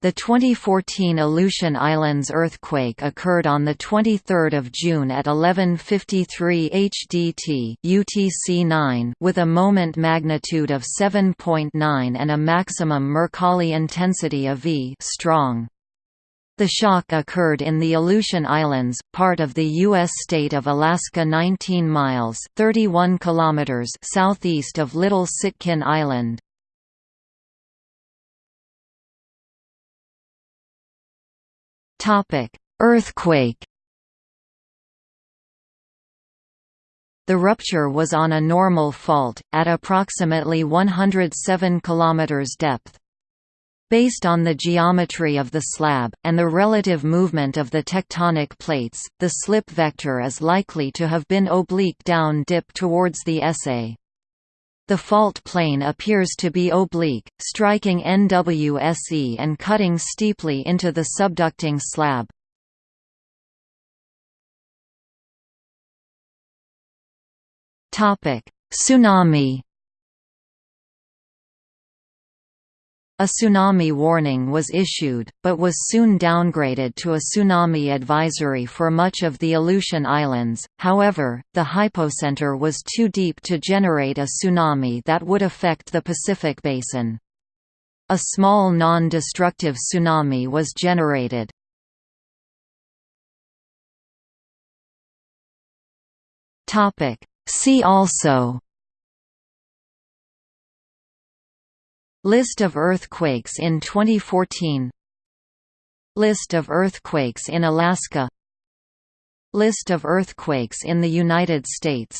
The 2014 Aleutian Islands earthquake occurred on 23 June at 11.53 HDT UTC-9 with a moment magnitude of 7.9 and a maximum Mercalli intensity of V strong. The shock occurred in the Aleutian Islands, part of the U.S. state of Alaska 19 miles 31 kilometers southeast of Little Sitkin Island. Topic: Earthquake. The rupture was on a normal fault at approximately 107 km depth. Based on the geometry of the slab, and the relative movement of the tectonic plates, the slip vector is likely to have been oblique down dip towards the SA. The fault plane appears to be oblique, striking NWSE and cutting steeply into the subducting slab. Tsunami A tsunami warning was issued, but was soon downgraded to a tsunami advisory for much of the Aleutian Islands, however, the hypocenter was too deep to generate a tsunami that would affect the Pacific Basin. A small non-destructive tsunami was generated. See also List of earthquakes in 2014 List of earthquakes in Alaska. List of earthquakes in the United States